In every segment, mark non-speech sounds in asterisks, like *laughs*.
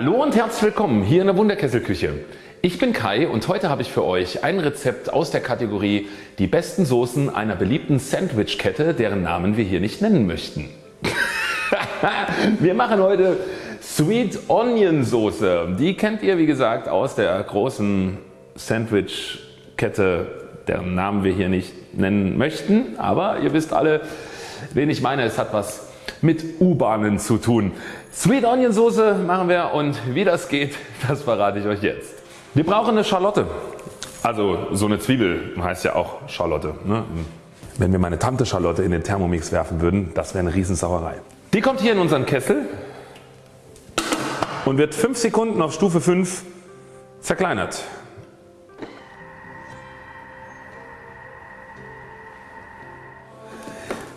Hallo und herzlich willkommen hier in der Wunderkesselküche. Ich bin Kai und heute habe ich für euch ein Rezept aus der Kategorie die besten Soßen einer beliebten Sandwich-Kette, deren Namen wir hier nicht nennen möchten. *laughs* wir machen heute Sweet Onion Soße. Die kennt ihr wie gesagt aus der großen Sandwich-Kette, deren Namen wir hier nicht nennen möchten. Aber ihr wisst alle wen ich meine. Es hat was mit U-Bahnen zu tun. Sweet Onion Soße machen wir und wie das geht, *laughs* das verrate ich euch jetzt. Wir brauchen eine Schalotte. Also so eine Zwiebel heißt ja auch Schalotte. Ne? Wenn wir meine Tante Schalotte in den Thermomix werfen würden, das wäre eine Riesensauerei. Die kommt hier in unseren Kessel und wird 5 Sekunden auf Stufe 5 zerkleinert.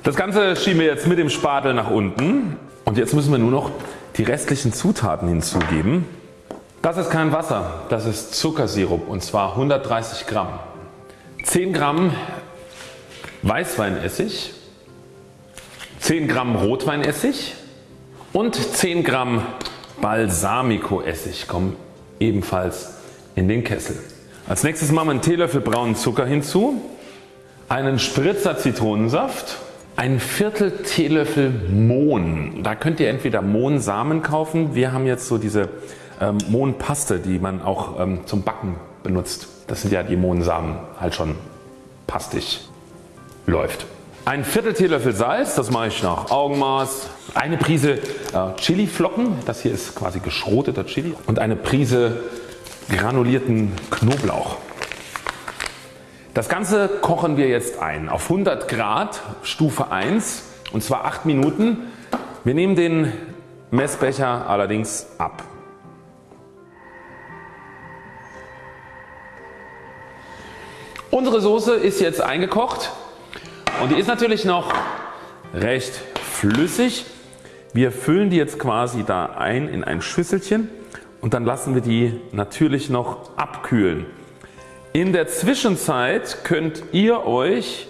Das Ganze schieben wir jetzt mit dem Spatel nach unten und jetzt müssen wir nur noch die restlichen Zutaten hinzugeben. Das ist kein Wasser, das ist Zuckersirup und zwar 130 Gramm. 10 Gramm Weißweinessig, 10 Gramm Rotweinessig und 10 Gramm Balsamico Essig kommen ebenfalls in den Kessel. Als nächstes machen wir einen Teelöffel braunen Zucker hinzu, einen Spritzer Zitronensaft ein Viertel Teelöffel Mohn. Da könnt ihr entweder Mohnsamen kaufen. Wir haben jetzt so diese ähm, Mohnpaste die man auch ähm, zum Backen benutzt. Das sind ja die Mohnsamen halt schon pastig läuft. Ein Viertel Teelöffel Salz, das mache ich nach Augenmaß. Eine Prise äh, Chiliflocken, das hier ist quasi geschroteter Chili und eine Prise granulierten Knoblauch. Das Ganze kochen wir jetzt ein auf 100 Grad Stufe 1 und zwar 8 Minuten. Wir nehmen den Messbecher allerdings ab. Unsere Soße ist jetzt eingekocht und die ist natürlich noch recht flüssig. Wir füllen die jetzt quasi da ein in ein Schüsselchen und dann lassen wir die natürlich noch abkühlen. In der Zwischenzeit könnt ihr euch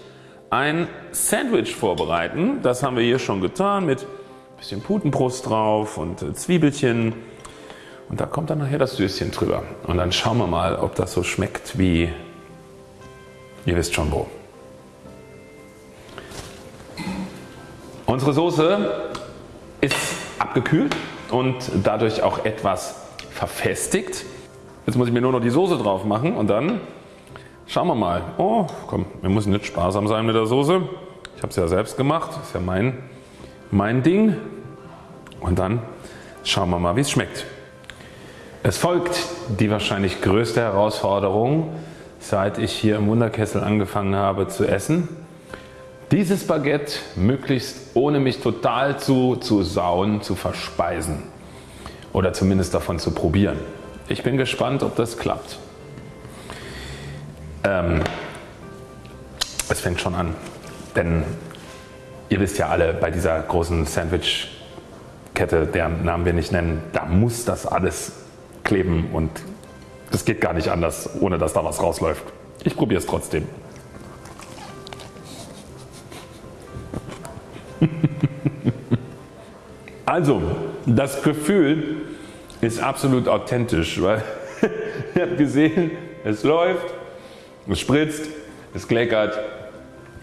ein Sandwich vorbereiten. Das haben wir hier schon getan mit ein bisschen Putenbrust drauf und äh, Zwiebelchen und da kommt dann nachher das Süßchen drüber und dann schauen wir mal ob das so schmeckt wie ihr wisst schon wo. Unsere Soße ist abgekühlt und dadurch auch etwas verfestigt. Jetzt muss ich mir nur noch die Soße drauf machen und dann schauen wir mal. Oh komm, wir müssen nicht sparsam sein mit der Soße. Ich habe es ja selbst gemacht, ist ja mein, mein Ding. Und dann schauen wir mal wie es schmeckt. Es folgt die wahrscheinlich größte Herausforderung seit ich hier im Wunderkessel angefangen habe zu essen. Dieses Baguette möglichst ohne mich total zu, zu sauen zu verspeisen oder zumindest davon zu probieren. Ich bin gespannt ob das klappt. Ähm, es fängt schon an, denn ihr wisst ja alle bei dieser großen Sandwich Kette, deren Namen wir nicht nennen, da muss das alles kleben und das geht gar nicht anders ohne dass da was rausläuft. Ich probiere es trotzdem. *laughs* also das Gefühl ist absolut authentisch, weil *laughs* ihr habt gesehen es läuft, es spritzt, es kleckert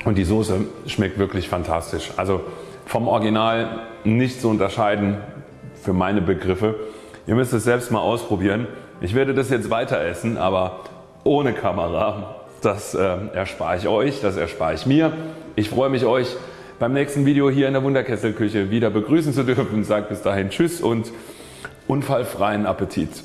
und die Soße schmeckt wirklich fantastisch. Also vom Original nicht zu unterscheiden für meine Begriffe. Ihr müsst es selbst mal ausprobieren. Ich werde das jetzt weiter essen, aber ohne Kamera. Das äh, erspare ich euch, das erspare ich mir. Ich freue mich euch beim nächsten Video hier in der Wunderkesselküche wieder begrüßen zu dürfen. Sage bis dahin Tschüss und unfallfreien Appetit.